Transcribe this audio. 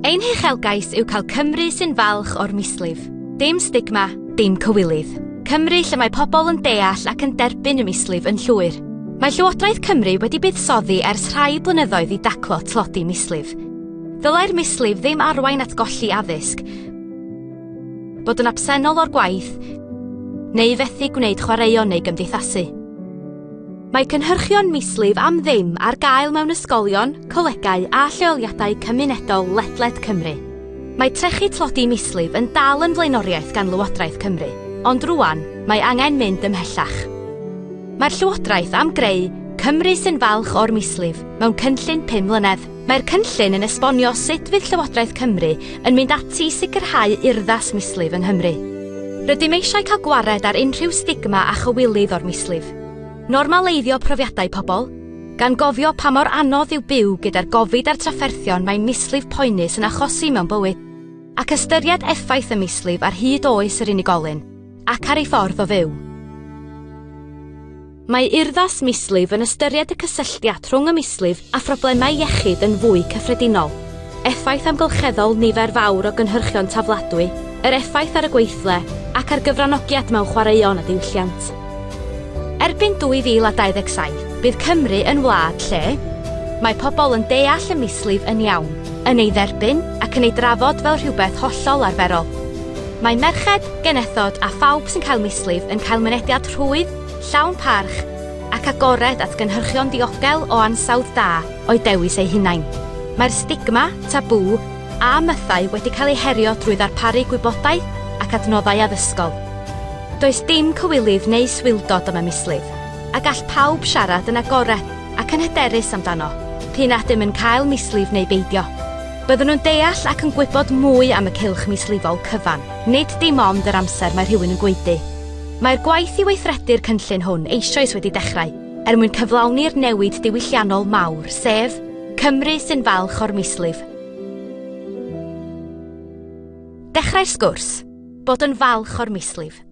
Ein hechelgais yw cael Cymru sy'n falch o'r mislif. Dim stigma, dim cywilydd. Cymru lle mae pobl yn deall ac yn derbyn y mislif yn llwyr. Mae Llywodraeth Cymru wedi buddsoddi ers rhai blynyddoedd i daclo tlodi mislif. Ddylai'r mislif ddim arwain at golli addysg, bod yn absennol o'r gwaith, neu fethu gwneud chwaraeon neu gymdeithasu. Mae cynhyrchion mislif am ddim ar gael mewn ysgolion, colegau a lleoliadau cymunedol ledled Cymru. Mae trechu tlodi mislif yn dal yn flaenoriaeth gan Lywodraeth Cymru, ond rwan mae angen mynd ymhellach. Mae'r Llywodraeth am greu Cymru sy'n falch o'r mislif mewn cynllun 5 mlynedd. Mae'r cynllun yn esbonio sut fydd Llywodraeth Cymru yn mynd ati i sicrhau urddas mislif yng Nghymru. Rydym eisiau cael gwared ar unrhyw stigma a chywilydd o'r mislif – normaleiddio profiadau pobl, gan gofio pa mor anodd yw byw gyda'r gofid a'r trafferthion mae mislif poenus yn achosi mewn bywyd, ac ystyried effaith y mislif ar hyd oes yr unigolyn, ac ar ei ffordd o fyw. Mae urddas mislif yn ystyried y cysylltiad rhwng y mislif a phroblemau iechyd yn fwy cyffredinol, effaith amgylcheddol nifer fawr o gynhyrchion tafladwy, yr effaith ar y gweithle ac ar gyfranogiad mewn chwaraeon a diwylliant erbyn 2027, bydd Cymru yn wlad lle mae pobl yn deall y mislif yn iawn, yn ei dderbyn ac yn ei drafod fel rhywbeth hollol arferol. Mae merched, genethod a phawb sy'n cael mislif yn cael mynediad rhwydd, llawn parch ac agored at gynhyrchion diogel o ansawdd da o'i dewis ei hunain. Mae'r stigma, tabw a mythau wedi cael eu herio drwy ddarparu gwybodaeth ac adnoddau addysgol. Does dim cywilydd neu swildod am y mislif, a gall pawb siarad yn agored ac yn hyderus amdano, pyn a dim yn cael mislif neu beidio. Byddwn nhw'n deall ac yn gwybod mwy am y cilch mislifol cyfan, nid dim ond yr amser mae rhywun yn gweithio. Mae'r gwaith i weithredu'r cynllun hwn eisoes wedi dechrau, er mwyn cyflawni'r newid diwylliannol mawr, sef Cymru sy'n falch o'r mislif. Dechrau'r sgwrs, bod yn falch o'r mislif.